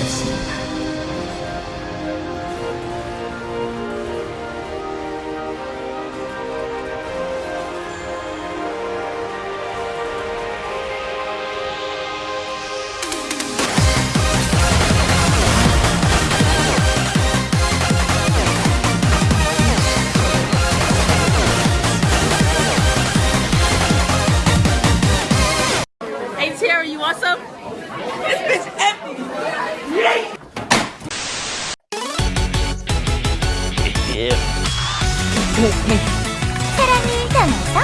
Hey Terry, you want some? 사랑을 담아서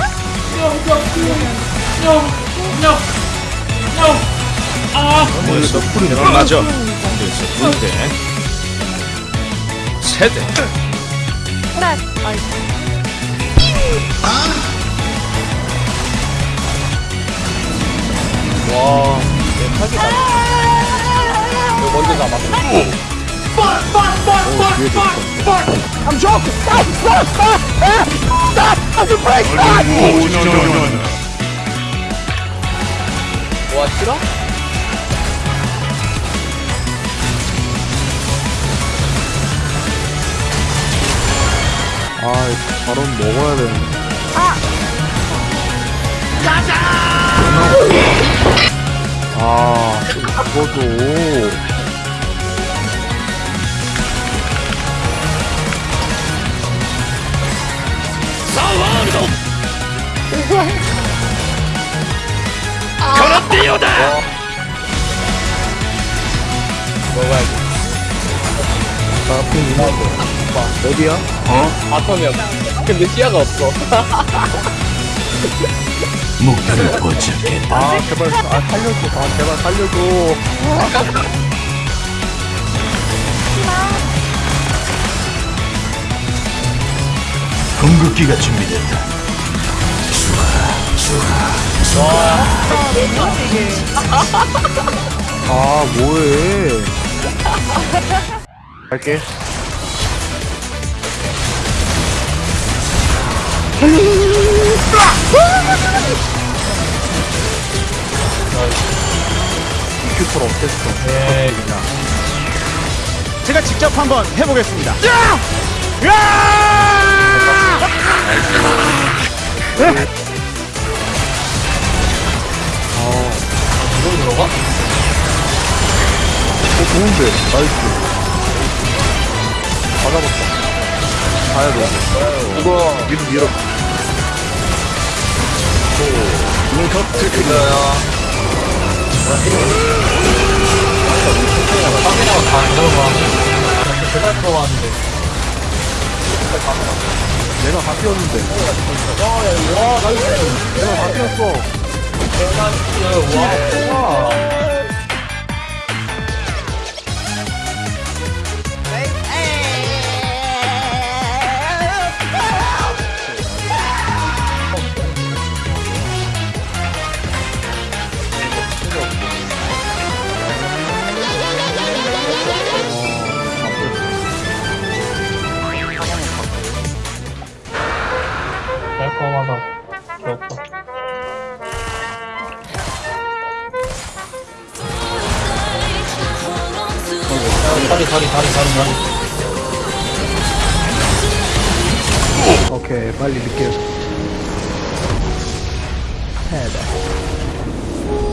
그래서 불이 맞아. 그래서 군대. 세대. 와. 이거 먼저 잡아. 와, 싫어? 아, 바로 먹어야 되는데. 아, 이 거도. 먹어야지. 나 앞에 있는데. 어디야? 바텀이야. 근데 시야가 없어. 목표를 포착했다. 아, 제발, 아, 살려줘. 아, 제발 살려줘. 궁극기가 준비됐다. 아, 뭐해. 갈게. 큐퍼 어땠어? 네. 제가 직접 한번 해보겠습니다. 이걸 어가? 어, 좋은데. 나이스. 다 잡았다. 가야 돼. 이거. 밀어, 밀어. 카메라가 다 들어가. 대단 들어왔는데. 내가 다 뛰었는데. 와. 내가 다 뛰었어. 와, 와. 깔끔하다. 좋았다. 다리, 다리, 다리, 다리, 다리. 오케이, 빨리 늦게. 해야 돼.